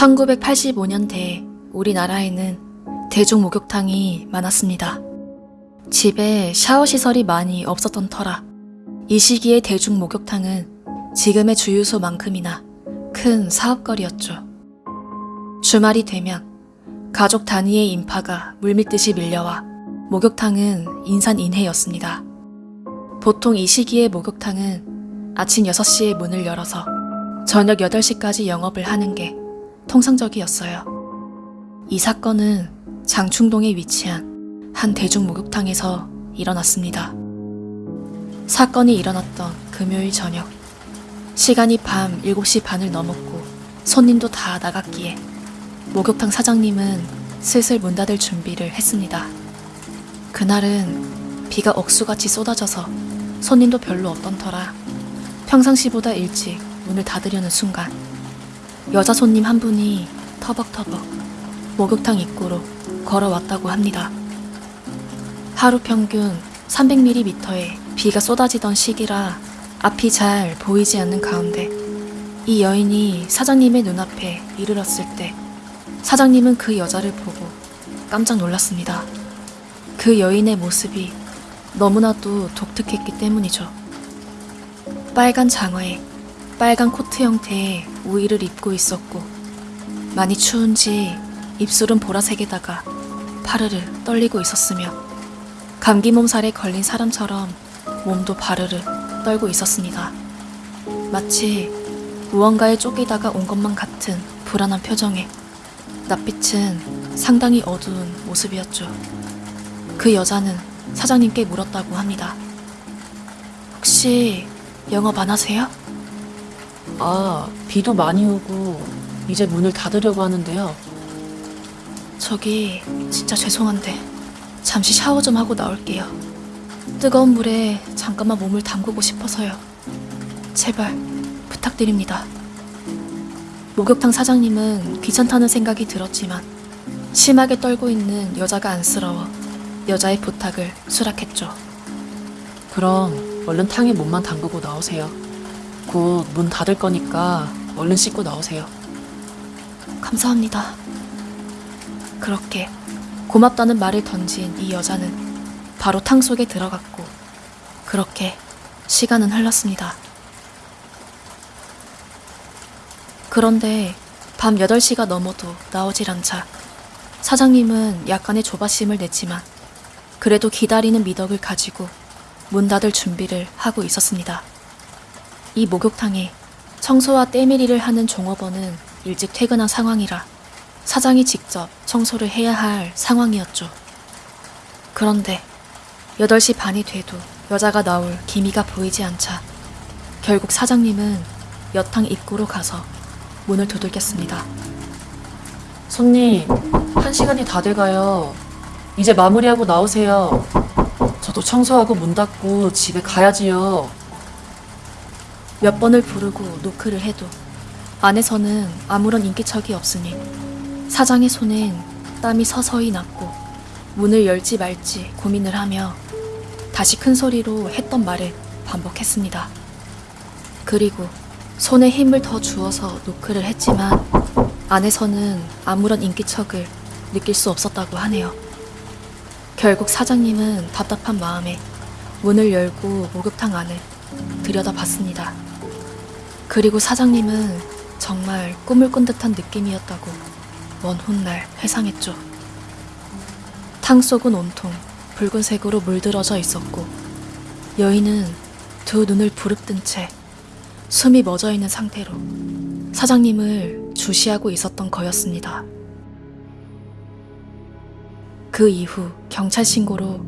1985년대 우리나라에는 대중 목욕탕이 많았습니다. 집에 샤워 시설이 많이 없었던 터라 이 시기의 대중 목욕탕은 지금의 주유소만큼이나 큰 사업거리였죠. 주말이 되면 가족 단위의 인파가 물밀듯이 밀려와 목욕탕은 인산인해였습니다. 보통 이 시기의 목욕탕은 아침 6시에 문을 열어서 저녁 8시까지 영업을 하는 게 통상적이었어요. 이 사건은 장충동에 위치한 한 대중 목욕탕에서 일어났습니다. 사건이 일어났던 금요일 저녁. 시간이 밤 7시 반을 넘었고 손님도 다 나갔기에 목욕탕 사장님은 슬슬 문 닫을 준비를 했습니다. 그날은 비가 억수같이 쏟아져서 손님도 별로 없던 터라 평상시보다 일찍 문을 닫으려는 순간 여자 손님 한 분이 터벅터벅 목욕탕 입구로 걸어왔다고 합니다. 하루 평균 300mm의 비가 쏟아지던 시기라 앞이 잘 보이지 않는 가운데 이 여인이 사장님의 눈앞에 이르렀을 때 사장님은 그 여자를 보고 깜짝 놀랐습니다. 그 여인의 모습이 너무나도 독특했기 때문이죠. 빨간 장화에 빨간 코트 형태의 우의를 입고 있었고 많이 추운지 입술은 보라색에다가 파르르 떨리고 있었으며 감기 몸살에 걸린 사람처럼 몸도 바르르 떨고 있었습니다. 마치 무언가에 쫓기다가 온 것만 같은 불안한 표정에 낯빛은 상당히 어두운 모습이었죠. 그 여자는 사장님께 물었다고 합니다. 혹시 영업 안 하세요? 아, 비도 많이 오고 이제 문을 닫으려고 하는데요. 저기 진짜 죄송한데 잠시 샤워 좀 하고 나올게요. 뜨거운 물에 잠깐만 몸을 담그고 싶어서요. 제발 부탁드립니다. 목욕탕 사장님은 귀찮다는 생각이 들었지만 심하게 떨고 있는 여자가 안쓰러워 여자의 부탁을 수락했죠. 그럼 얼른 탕에 몸만 담그고 나오세요. 곧 문 닫을 거니까 얼른 씻고 나오세요. 감사합니다. 그렇게 고맙다는 말을 던진 이 여자는 바로 탕 속에 들어갔고 그렇게 시간은 흘렀습니다. 그런데 밤 8시가 넘어도 나오질 않자 사장님은 약간의 조바심을 냈지만 그래도 기다리는 미덕을 가지고 문 닫을 준비를 하고 있었습니다. 이 목욕탕에 청소와 때밀이를 하는 종업원은 일찍 퇴근한 상황이라 사장이 직접 청소를 해야 할 상황이었죠. 그런데 8시 반이 돼도 여자가 나올 기미가 보이지 않자 결국 사장님은 여탕 입구로 가서 문을 두들겼습니다. 손님, 한 시간이 다 돼가요. 이제 마무리하고 나오세요. 저도 청소하고 문 닫고 집에 가야지요. 몇 번을 부르고 노크를 해도 안에서는 아무런 인기척이 없으니 사장의 손엔 땀이 서서히 났고 문을 열지 말지 고민을 하며 다시 큰 소리로 했던 말을 반복했습니다. 그리고 손에 힘을 더 주어서 노크를 했지만 안에서는 아무런 인기척을 느낄 수 없었다고 하네요. 결국 사장님은 답답한 마음에 문을 열고 목욕탕 안을 들여다봤습니다. 그리고 사장님은 정말 꿈을 꾼 듯한 느낌이었다고 먼 훗날 회상했죠. 탕 속은 온통 붉은색으로 물들어져 있었고 여인은 두 눈을 부릅뜬 채 숨이 멎어 있는 상태로 사장님을 주시하고 있었던 거였습니다. 그 이후 경찰 신고로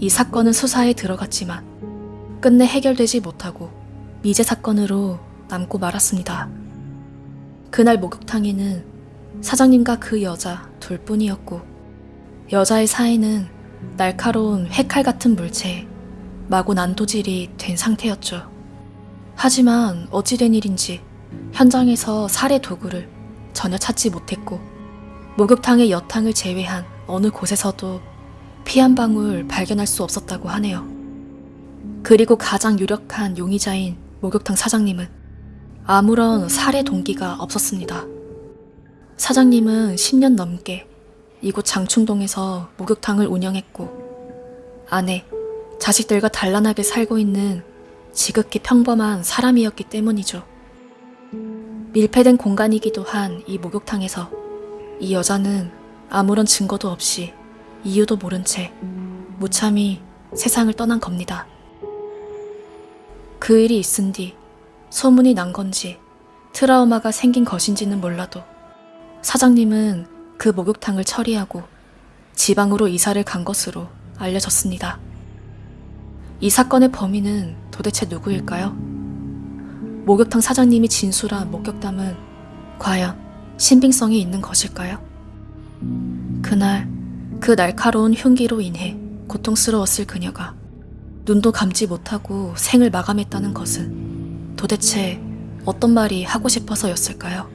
이 사건은 수사에 들어갔지만 끝내 해결되지 못하고 미제 사건으로 남고 말았습니다. 그날 목욕탕에는 사장님과 그 여자 둘뿐이었고 여자의 사이는 날카로운 회칼 같은 물체에 마구 난도질이 된 상태였죠. 하지만 어찌된 일인지 현장에서 살해 도구를 전혀 찾지 못했고 목욕탕의 여탕을 제외한 어느 곳에서도 피 한 방울 발견할 수 없었다고 하네요. 그리고 가장 유력한 용의자인 목욕탕 사장님은 아무런 살해 동기가 없었습니다. 사장님은 10년 넘게 이곳 장충동에서 목욕탕을 운영했고 아내, 자식들과 단란하게 살고 있는 지극히 평범한 사람이었기 때문이죠. 밀폐된 공간이기도 한 이 목욕탕에서 이 여자는 아무런 증거도 없이 이유도 모른 채 무참히 세상을 떠난 겁니다. 그 일이 있은 뒤 소문이 난 건지 트라우마가 생긴 것인지는 몰라도 사장님은 그 목욕탕을 처리하고 지방으로 이사를 간 것으로 알려졌습니다. 이 사건의 범인은 도대체 누구일까요? 목욕탕 사장님이 진술한 목격담은 과연 신빙성이 있는 것일까요? 그날 그 날카로운 흉기로 인해 고통스러웠을 그녀가 눈도 감지 못하고 생을 마감했다는 것은 도대체 어떤 말이 하고 싶어서였을까요?